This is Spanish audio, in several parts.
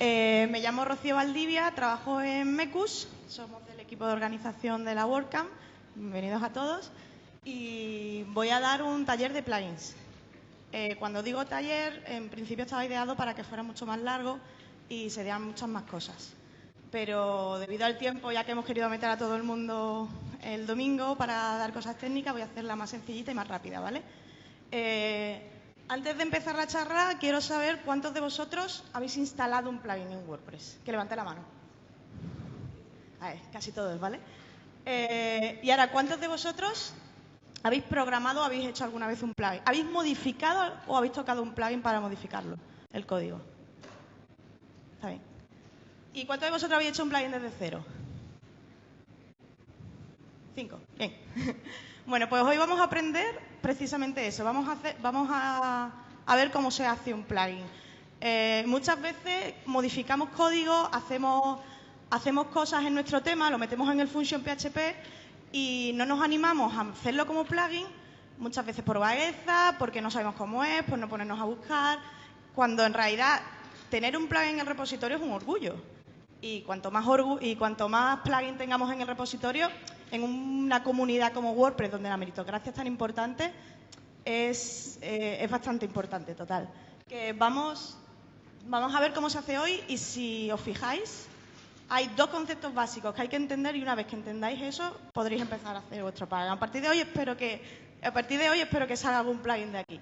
Eh, me llamo Rocío Valdivia, trabajo en MECUS, somos del equipo de organización de la WordCamp. Bienvenidos a todos. Y voy a dar un taller de plugins. Eh, cuando digo taller, en principio estaba ideado para que fuera mucho más largo y se dieran muchas más cosas. Pero debido al tiempo, ya que hemos querido meter a todo el mundo el domingo para dar cosas técnicas, voy a hacerla más sencillita y más rápida, ¿vale? Eh, antes de empezar la charla, quiero saber cuántos de vosotros habéis instalado un plugin en WordPress. Que levante la mano. Casi todos, ¿vale? Eh, y ahora, ¿cuántos de vosotros habéis programado o habéis hecho alguna vez un plugin? ¿Habéis modificado o habéis tocado un plugin para modificarlo, el código? Está bien. ¿Y cuántos de vosotros habéis hecho un plugin desde cero? Cinco. Bien. Bueno, pues hoy vamos a aprender precisamente eso. Vamos a, hacer, vamos a, ver cómo se hace un plugin. Eh, muchas veces modificamos código, hacemos, hacemos cosas en nuestro tema, lo metemos en el function PHP y no nos animamos a hacerlo como plugin, muchas veces por vagueza, porque no sabemos cómo es, por no ponernos a buscar, cuando en realidad tener un plugin en el repositorio es un orgullo. Y cuanto más, y cuanto más plugin tengamos en el repositorio, en una comunidad como WordPress, donde la meritocracia es tan importante, es, eh, bastante importante, total. Que vamos, vamos a ver cómo se hace hoy y si os fijáis, hay dos conceptos básicos que hay que entender y una vez que entendáis eso, podréis empezar a hacer vuestro plugin. A partir de hoy espero que, a partir de hoy espero que salga algún plugin de aquí.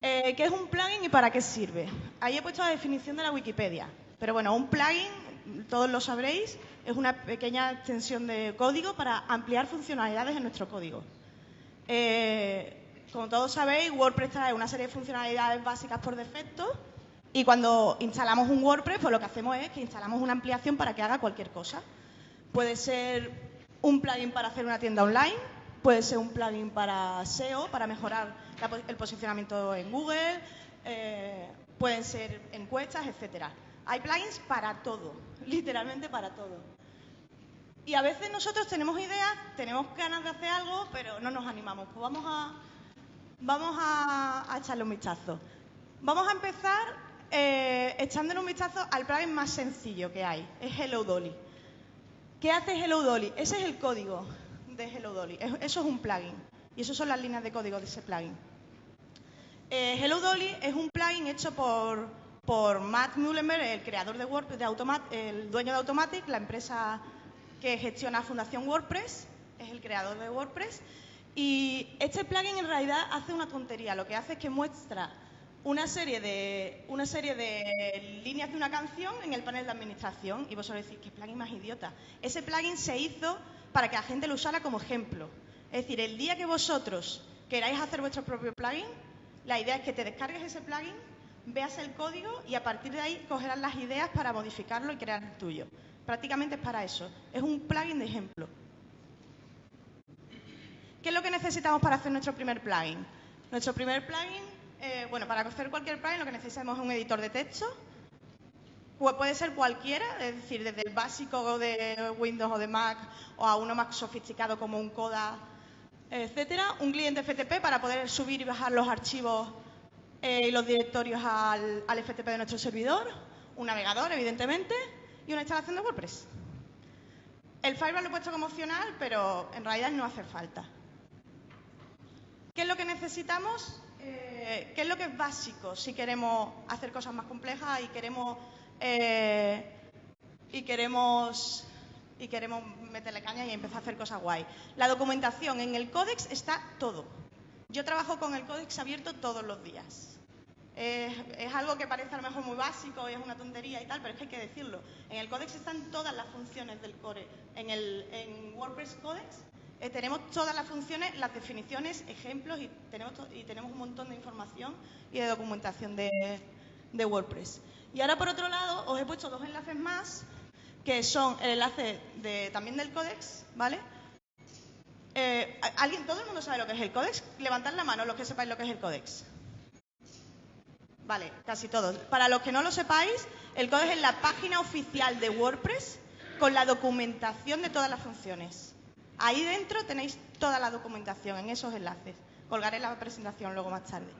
Eh, ¿Qué es un plugin y para qué sirve? Ahí he puesto la definición de la Wikipedia. Pero bueno, un plugin, todos lo sabréis, es una pequeña extensión de código para ampliar funcionalidades en nuestro código. Eh, como todos sabéis, WordPress trae una serie de funcionalidades básicas por defecto y cuando instalamos un WordPress, pues lo que hacemos es que instalamos una ampliación para que haga cualquier cosa. Puede ser un plugin para hacer una tienda online, puede ser un plugin para SEO, para mejorar el posicionamiento en Google, eh, pueden ser encuestas, etcétera. Hay plugins para todo, literalmente para todo. Y a veces nosotros tenemos ideas, tenemos ganas de hacer algo, pero no nos animamos. Pues vamos a, vamos a, echarle un vistazo. Vamos a empezar eh, echándole un vistazo al plugin más sencillo que hay, es Hello Dolly. ¿Qué hace Hello Dolly? Ese es el código de Hello Dolly. Eso es un plugin. Y esas son las líneas de código de ese plugin. Eh, Hello Dolly es un plugin hecho por por Matt Mullenberg, el creador de WordPress, de Automat, el dueño de Automatic, la empresa que gestiona Fundación WordPress, es el creador de WordPress. Y este plugin en realidad hace una tontería. Lo que hace es que muestra una serie de, una serie de líneas de una canción en el panel de administración. Y vosotros decís, ¿qué plugin más idiota? Ese plugin se hizo para que la gente lo usara como ejemplo. Es decir, el día que vosotros queráis hacer vuestro propio plugin, la idea es que te descargues ese plugin veas el código y a partir de ahí cogerás las ideas para modificarlo y crear el tuyo. Prácticamente es para eso. Es un plugin de ejemplo. ¿Qué es lo que necesitamos para hacer nuestro primer plugin? Nuestro primer plugin, eh, bueno, para hacer cualquier plugin lo que necesitamos es un editor de texto. Puede ser cualquiera, es decir, desde el básico de Windows o de Mac o a uno más sofisticado como un Coda, etcétera. Un cliente FTP para poder subir y bajar los archivos eh, los directorios al, FTP de nuestro servidor, un navegador, evidentemente, y una instalación de WordPress. El Firebase lo he puesto como opcional, pero en realidad no hace falta. ¿Qué es lo que necesitamos? Eh, ¿Qué es lo que es básico si queremos hacer cosas más complejas y queremos, eh, y queremos, y queremos meterle caña y empezar a hacer cosas guay? La documentación en el códex está todo. Yo trabajo con el códex abierto todos los días. Es, algo que parece a lo mejor muy básico y es una tontería y tal, pero es que hay que decirlo. En el Codex están todas las funciones del core. En el WordPress Codex eh, tenemos todas las funciones, las definiciones, ejemplos y tenemos, un montón de información y de documentación de, WordPress. Y ahora, por otro lado, os he puesto dos enlaces más, que son el enlace también del Codex, ¿vale? Eh, ¿alguien, ¿Todo el mundo sabe lo que es el Codex? Levantad la mano los que sepáis lo que es el Codex. Vale, casi todos. Para los que no lo sepáis, el código es la página oficial de WordPress con la documentación de todas las funciones. Ahí dentro tenéis toda la documentación en esos enlaces. Colgaré la presentación luego más tarde.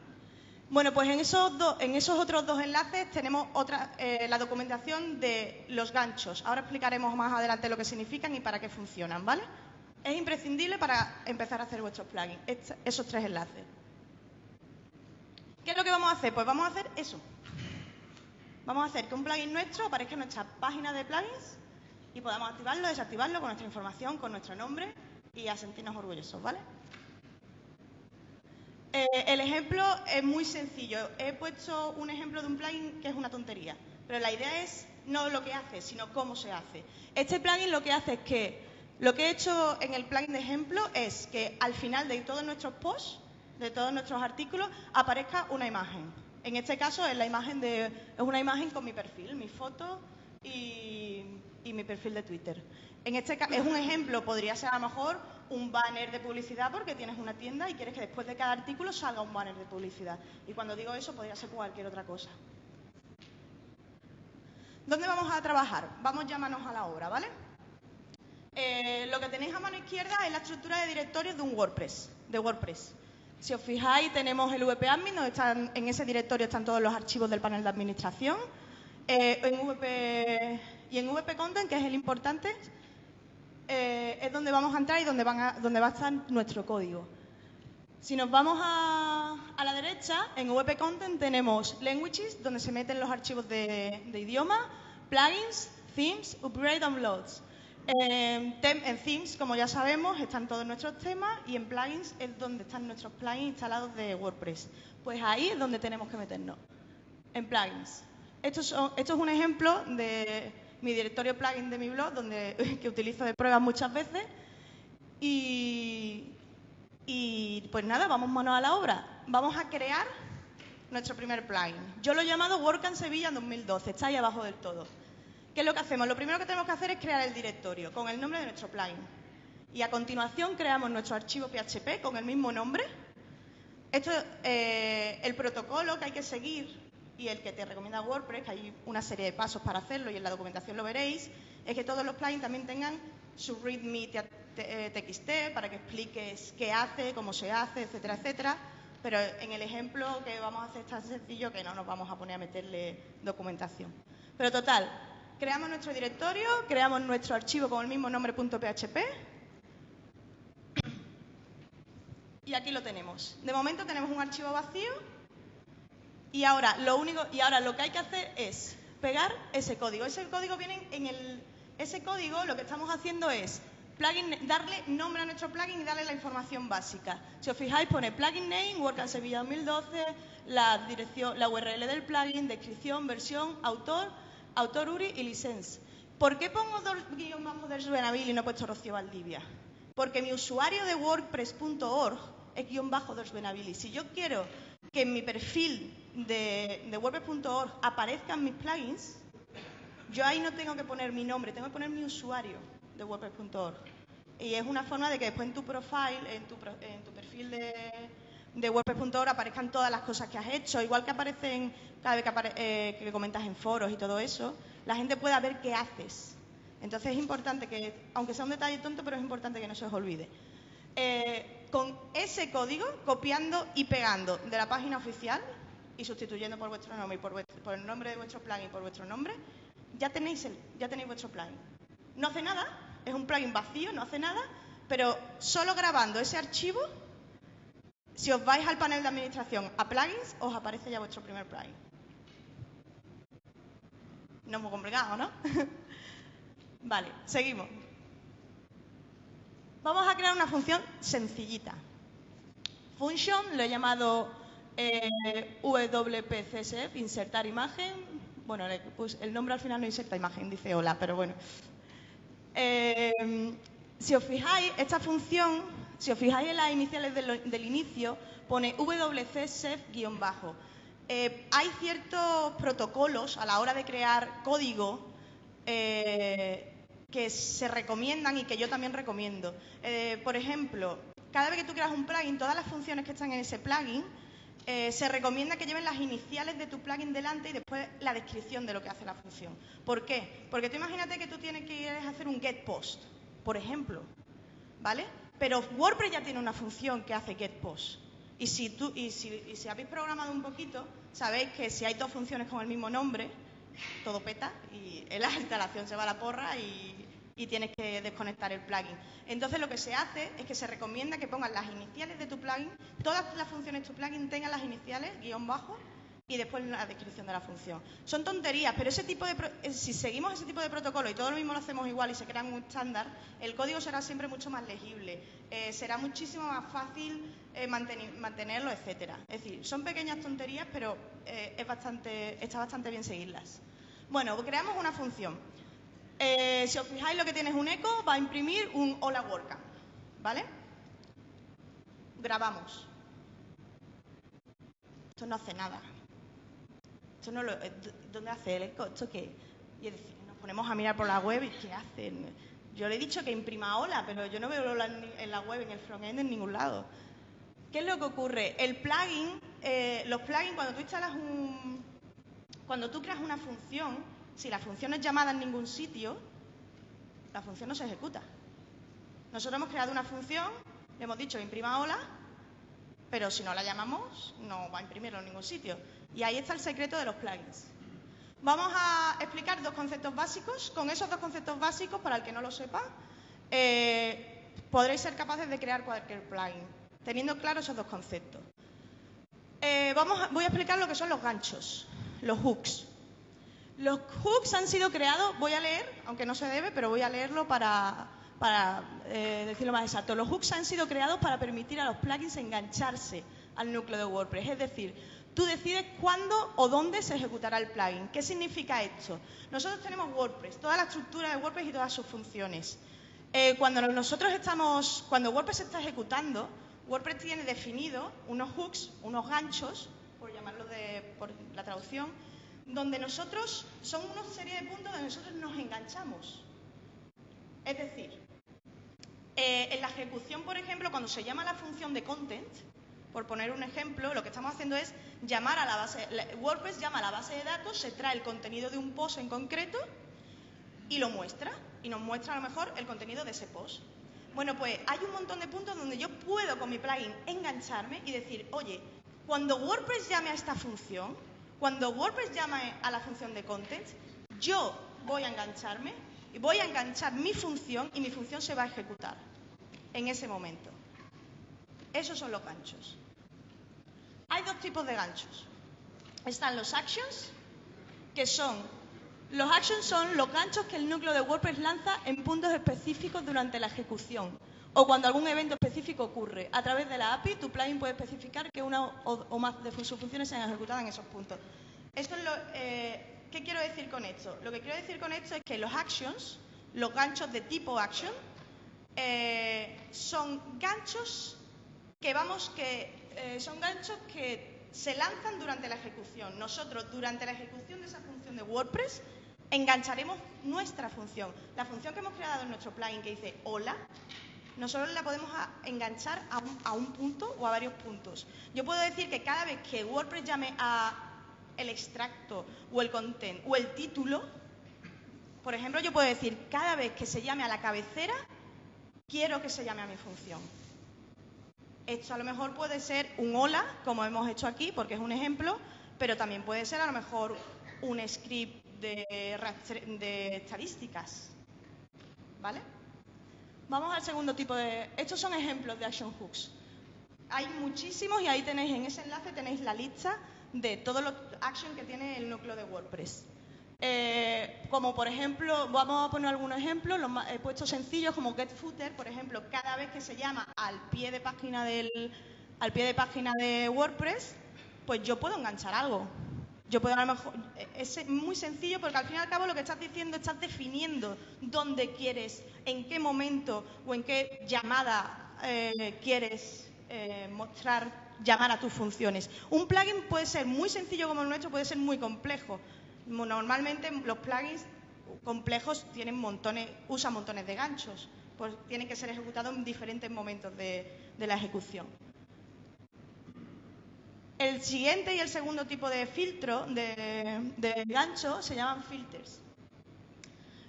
Bueno, pues en esos, en otros dos enlaces tenemos eh, la documentación de los ganchos. Ahora explicaremos más adelante lo que significan y para qué funcionan, ¿vale? Es imprescindible para empezar a hacer vuestros plugins, esos tres enlaces. ¿Qué es lo que vamos a hacer? Pues vamos a hacer eso. Vamos a hacer que un plugin nuestro aparezca en nuestra página de plugins y podamos activarlo, desactivarlo con nuestra información, con nuestro nombre y a sentirnos orgullosos, ¿vale? Eh, el ejemplo es muy sencillo. He puesto un ejemplo de un plugin que es una tontería, pero la idea es no lo que hace, sino cómo se hace. Este plugin lo que hace es que lo que he hecho en el plugin de ejemplo es que al final de todos nuestros posts, de todos nuestros artículos, aparezca una imagen. En este caso es la imagen de, es una imagen con mi perfil, mi foto y, y mi perfil de Twitter. En este caso, es un ejemplo, podría ser a lo mejor un banner de publicidad porque tienes una tienda y quieres que después de cada artículo salga un banner de publicidad. Y cuando digo eso, podría ser cualquier otra cosa. ¿Dónde vamos a trabajar? Vamos ya a la obra, ¿vale? Eh, lo que tenéis a mano izquierda es la estructura de directorios de un WordPress, de WordPress. Si os fijáis, tenemos el VP Admin, donde están, en ese directorio están todos los archivos del panel de administración. Eh, en VP, y en VP Content, que es el importante, eh, es donde vamos a entrar y donde, donde va a estar nuestro código. Si nos vamos a, la derecha, en VP Content tenemos Languages, donde se meten los archivos de, idioma, Plugins, Themes, Upgrade Downloads. En, en, Themes, como ya sabemos, están todos nuestros temas y en Plugins es donde están nuestros plugins instalados de WordPress. Pues ahí es donde tenemos que meternos, en Plugins. Esto, esto es un ejemplo de mi directorio plugin de mi blog, donde, que utilizo de pruebas muchas veces. Y, y pues nada, vamos manos a la obra. Vamos a crear nuestro primer plugin. Yo lo he llamado WordCamp Sevilla 2012, está ahí abajo del todo. ¿Qué es lo que hacemos? Lo primero que tenemos que hacer es crear el directorio con el nombre de nuestro plugin. Y a continuación creamos nuestro archivo PHP con el mismo nombre. Esto es eh, el protocolo que hay que seguir y el que te recomienda WordPress, que hay una serie de pasos para hacerlo y en la documentación lo veréis, es que todos los plugins también tengan su README TXT eh, para que expliques qué hace, cómo se hace, etcétera, etcétera. Pero en el ejemplo que vamos a hacer es tan sencillo que no nos vamos a poner a meterle documentación. Pero total, creamos nuestro directorio, creamos nuestro archivo con el mismo nombre .php y aquí lo tenemos. De momento tenemos un archivo vacío y ahora lo único y ahora lo que hay que hacer es pegar ese código. Ese código viene en el ese código lo que estamos haciendo es darle nombre a nuestro plugin y darle la información básica. Si os fijáis pone plugin name, WordCamp Sevilla 2012, la dirección, la URL del plugin, descripción, versión, autor autor URI y license. ¿Por qué pongo dos guion bajo del Juvenavil y no he puesto Rocío Valdivia? Porque mi usuario de WordPress.org es guion bajo del Y si yo quiero que en mi perfil de, de WordPress.org aparezcan mis plugins, yo ahí no tengo que poner mi nombre, tengo que poner mi usuario de WordPress.org. Y es una forma de que después en tu profile, en tu, en tu perfil de, de WordPress.org aparezcan todas las cosas que has hecho, igual que aparecen cada vez eh, que, comentas en foros y todo eso, la gente pueda ver qué haces. Entonces es importante que, aunque sea un detalle tonto, pero es importante que no se os olvide. Eh, con ese código, copiando y pegando de la página oficial y sustituyendo por vuestro nombre y por, el nombre de vuestro plugin y por vuestro nombre, ya tenéis, el, ya tenéis vuestro plugin. No hace nada, es un plugin vacío, no hace nada, pero solo grabando ese archivo si os vais al panel de administración a plugins, os aparece ya vuestro primer plugin. No es muy complicado, ¿no? vale, seguimos. Vamos a crear una función sencillita. Function, lo he llamado eh, WPCSF, insertar imagen. Bueno, pues el nombre al final no inserta imagen, dice hola, pero bueno. Eh, si os fijáis, esta función si os fijáis en las iniciales del, inicio, pone WCSEF-bajo. Eh, hay ciertos protocolos a la hora de crear código eh, que se recomiendan y que yo también recomiendo. Eh, por ejemplo, cada vez que tú creas un plugin, todas las funciones que están en ese plugin, se recomienda que lleven las iniciales de tu plugin delante y después la descripción de lo que hace la función. ¿Por qué? Porque tú imagínate que tú tienes que hacer un get post, por ejemplo, ¿vale? Pero WordPress ya tiene una función que hace get post. Y si, tú, y si, y si habéis programado un poquito, sabéis que si hay dos funciones con el mismo nombre, todo peta y la instalación se va a la porra y, y tienes que desconectar el plugin. Entonces lo que se hace es que se recomienda que pongas las iniciales de tu plugin, todas las funciones de tu plugin tengan las iniciales, guion bajo, y después la descripción de la función. Son tonterías, pero ese tipo de eh, si seguimos ese tipo de protocolo y todo lo mismo lo hacemos igual y se crea un estándar, el código será siempre mucho más legible, eh, será muchísimo más fácil eh, mantenerlo, etcétera. Es decir, son pequeñas tonterías, pero es bastante, está bastante bien seguirlas. Bueno, creamos una función. Si os fijáis, lo que tiene es un eco, va a imprimir un hola WordCamp, ¿vale? Grabamos. Esto no hace nada. Esto no lo, eh, ¿Dónde hace el eco? ¿Esto qué? Y es decir, nos ponemos a mirar por la web y ¿qué hacen? Yo le he dicho que imprima hola, pero yo no veo hola en la web, en el frontend, en ningún lado. ¿Qué es lo que ocurre? El plugin, eh, los plugins, cuando tú instalas un... Cuando tú creas una función, si la función es llamada en ningún sitio, la función no se ejecuta. Nosotros hemos creado una función, le hemos dicho imprima hola, pero si no la llamamos, no va a imprimirlo en ningún sitio. Y ahí está el secreto de los plugins. Vamos a explicar dos conceptos básicos. Con esos dos conceptos básicos, para el que no lo sepa, eh, podréis ser capaces de crear cualquier plugin, teniendo claros esos dos conceptos. Eh, vamos voy a explicar lo que son los ganchos, los hooks. Los hooks han sido creados, voy a leer, aunque no se debe, pero voy a leerlo para, eh, decirlo más exacto. Los hooks han sido creados para permitir a los plugins engancharse al núcleo de WordPress. Es decir, tú decides cuándo o dónde se ejecutará el plugin. ¿Qué significa esto? Nosotros tenemos WordPress, toda la estructura de WordPress y todas sus funciones. Eh, cuando nosotros estamos, cuando WordPress está ejecutando, WordPress tiene definido unos hooks, unos ganchos, por llamarlo de, por la traducción, donde nosotros, son una serie de puntos donde nosotros nos enganchamos. Es decir, eh, en la ejecución, por ejemplo, cuando se llama la función de content, por poner un ejemplo, lo que estamos haciendo es llamar a la base, WordPress llama a la base de datos, se trae el contenido de un post en concreto y lo muestra, y nos muestra a lo mejor el contenido de ese post. Bueno, pues hay un montón de puntos donde yo puedo con mi plugin engancharme y decir, oye, cuando WordPress llame a esta función, cuando WordPress llame a la función de content, yo voy a engancharme y voy a enganchar mi función y mi función se va a ejecutar en ese momento. Esos son los ganchos. Hay dos tipos de ganchos. Están los actions, que son los actions son los ganchos que el núcleo de WordPress lanza en puntos específicos durante la ejecución o cuando algún evento específico ocurre. A través de la API, tu plugin puede especificar que una o, más de sus funciones sean ejecutadas en esos puntos. Eh, ¿Qué quiero decir con esto? Lo que quiero decir con esto es que los actions, los ganchos de tipo action, eh, son ganchos que vamos que eh, son ganchos que se lanzan durante la ejecución. Nosotros, durante la ejecución de esa función de WordPress, engancharemos nuestra función. La función que hemos creado en nuestro plugin que dice hola, nosotros la podemos enganchar a un, punto o a varios puntos. Yo puedo decir que cada vez que WordPress llame a el extracto o el content o el título, por ejemplo, yo puedo decir cada vez que se llame a la cabecera, quiero que se llame a mi función. Esto a lo mejor puede ser un hola, como hemos hecho aquí, porque es un ejemplo, pero también puede ser a lo mejor un script de, estadísticas. ¿Vale? Vamos al segundo tipo de... Estos son ejemplos de action hooks. Hay muchísimos y ahí tenéis, en ese enlace tenéis la lista de todos los actions que tiene el núcleo de WordPress. Eh, como por ejemplo, vamos a poner algunos ejemplos, los he puesto sencillos como getFooter, por ejemplo, cada vez que se llama al pie de página del, al pie de página de WordPress, pues yo puedo enganchar algo. Yo puedo a lo mejor, es muy sencillo porque al fin y al cabo lo que estás diciendo, estás definiendo dónde quieres, en qué momento o en qué llamada eh, quieres eh, mostrar, llamar a tus funciones. Un plugin puede ser muy sencillo como el nuestro, puede ser muy complejo. Normalmente los plugins complejos tienen montones, usan montones de ganchos, pues tienen que ser ejecutados en diferentes momentos de la ejecución. El siguiente y el segundo tipo de filtro, de, gancho, se llaman filters.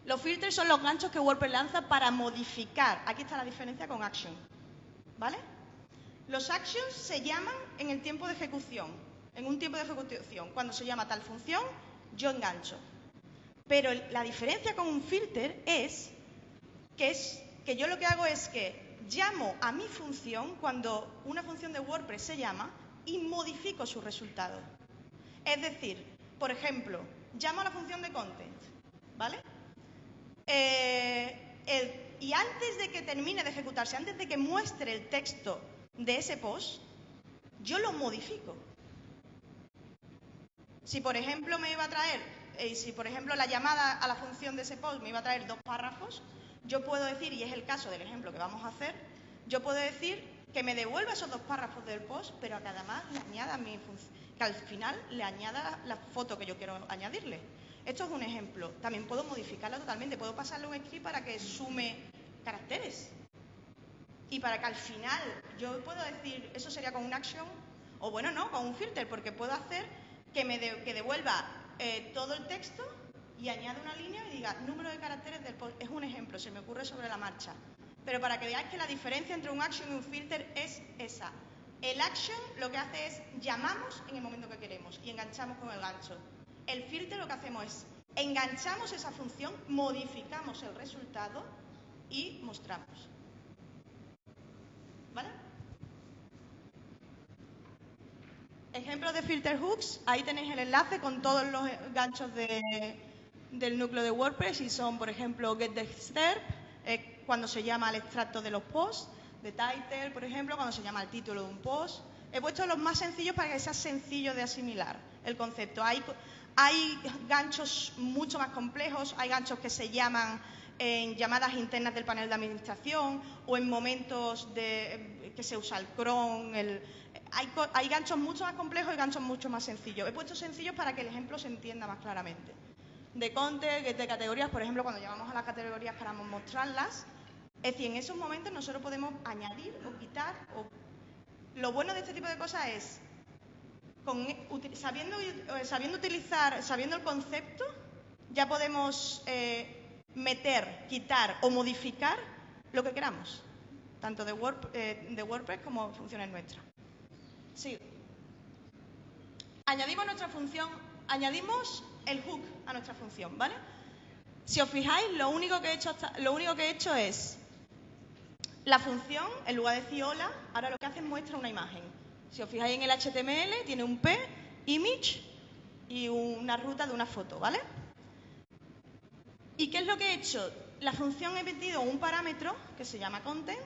Los filters son los ganchos que WordPress lanza para modificar. Aquí está la diferencia con Action. ¿Vale? Los actions se llaman en el tiempo de ejecución, en un tiempo de ejecución. Cuando se llama tal función, yo engancho. Pero la diferencia con un filter es que, es que yo lo que hago es que llamo a mi función cuando una función de WordPress se llama y modifico su resultado. Es decir, por ejemplo, llamo a la función de content, ¿vale? Eh, y antes de que termine de ejecutarse, antes de que muestre el texto de ese post, yo lo modifico. Si, por ejemplo, me iba a traer, eh, si, por ejemplo, la llamada a la función de ese post me iba a traer dos párrafos, yo puedo decir, y es el caso del ejemplo que vamos a hacer, yo puedo decir que me devuelva esos dos párrafos del post, pero que además le añada mi que al final le añada la foto que yo quiero añadirle. Esto es un ejemplo. También puedo modificarlo totalmente. Puedo pasarle un script para que sume caracteres. Y para que al final yo puedo decir, eso sería con un action, o bueno, no, con un filter, porque puedo hacer que me que devuelva eh, todo el texto y añade una línea y diga número de caracteres del post. Es un ejemplo, se me ocurre sobre la marcha. Pero para que veáis que la diferencia entre un action y un filter es esa. El action lo que hace es llamamos en el momento que queremos y enganchamos con el gancho. El filter lo que hacemos es enganchamos esa función, modificamos el resultado y mostramos. ¿Vale? Ejemplo de filter hooks, ahí tenéis el enlace con todos los ganchos del núcleo de WordPress y son, por ejemplo, get the step, eh, cuando se llama el extracto de los posts, de title, por ejemplo, cuando se llama el título de un post. He puesto los más sencillos para que sea sencillo de asimilar el concepto. Hay ganchos mucho más complejos, hay ganchos que se llaman en llamadas internas del panel de administración o en momentos de, que se usa el cron. El, hay, hay, ganchos mucho más complejos y ganchos mucho más sencillos. He puesto sencillos para que el ejemplo se entienda más claramente de content, de categorías, por ejemplo, cuando llamamos a las categorías para mostrarlas, es decir, en esos momentos nosotros podemos añadir o quitar. Lo bueno de este tipo de cosas es, sabiendo, eh, sabiendo, utilizar, sabiendo el concepto, ya podemos eh, meter, quitar o modificar lo que queramos, tanto de, eh, de WordPress como funciones nuestras. Sí. Añadimos nuestra función, añadimos el hook a nuestra función, ¿vale? Si os fijáis, lo único que he hecho, lo único que he hecho es la función, en lugar de decir hola, ahora lo que hace es muestra una imagen. Si os fijáis en el HTML, tiene un P, image y una ruta de una foto, ¿vale? ¿Y qué es lo que he hecho? La función he metido un parámetro que se llama content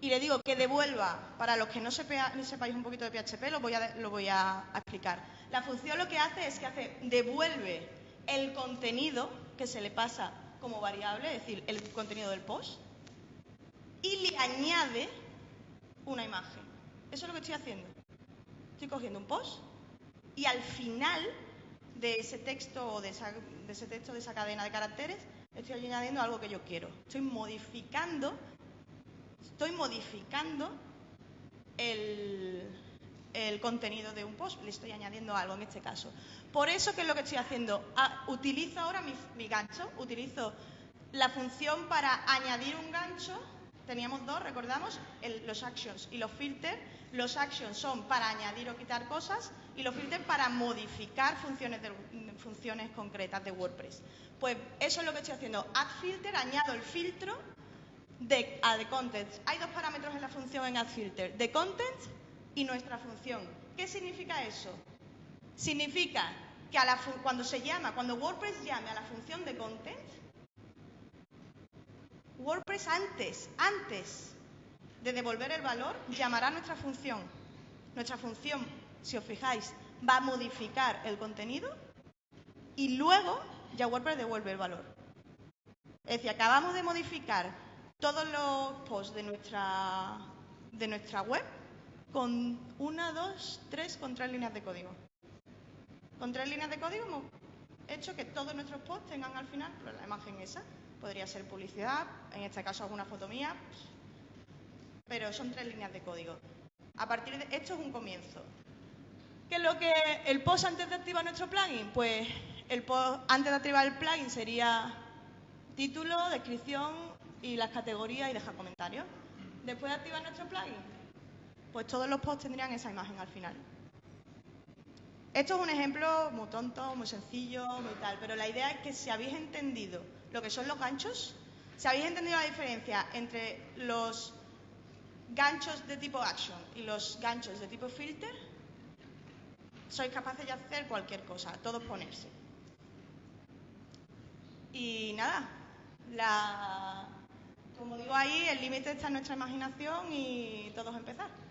y le digo que devuelva, para los que no, sepáis un poquito de PHP, lo voy, a, lo voy a explicar. La función lo que hace es que hace, devuelve el contenido que se le pasa como variable, es decir, el contenido del post, y le añade una imagen. Eso es lo que estoy haciendo. Estoy cogiendo un post y al final de ese texto o de, de ese texto, de esa cadena de caracteres, estoy añadiendo algo que yo quiero. Estoy modificando, estoy modificando el, contenido de un post, le estoy añadiendo algo en este caso. Por eso, ¿qué es lo que estoy haciendo? Ah, utilizo ahora mi, gancho, utilizo la función para añadir un gancho. Teníamos dos, recordamos, los actions y los filters. Los actions son para añadir o quitar cosas y los filters para modificar funciones, funciones concretas de WordPress. Pues eso es lo que estoy haciendo. Add filter, añado el filtro de, a the content. Hay dos parámetros en la función en add filter, de content y nuestra función. ¿Qué significa eso? Significa que cuando se llama, cuando WordPress llame a la función de content, WordPress antes, antes de devolver el valor, llamará a nuestra función. Nuestra función, si os fijáis, va a modificar el contenido y luego ya WordPress devuelve el valor. Es decir, acabamos de modificar todos los posts de nuestra, de nuestra web con una, dos, tres, con tres líneas de código. Con tres líneas de código hemos hecho que todos nuestros posts tengan al final pues, la imagen esa. Podría ser publicidad, en este caso alguna foto mía, pero son tres líneas de código. A partir de esto es un comienzo. ¿Qué es lo que el post antes de activar nuestro plugin? Pues el post antes de activar el plugin sería título, descripción y las categorías y dejar comentarios. Después de activar nuestro plugin, pues todos los posts tendrían esa imagen al final. Esto es un ejemplo muy tonto, muy sencillo, muy tal, pero la idea es que si habéis entendido lo que son los ganchos, si habéis entendido la diferencia entre los ganchos de tipo action y los ganchos de tipo filter, sois capaces de hacer cualquier cosa, todos ponerse. Y nada, como digo ahí, el límite está en nuestra imaginación y todos empezar.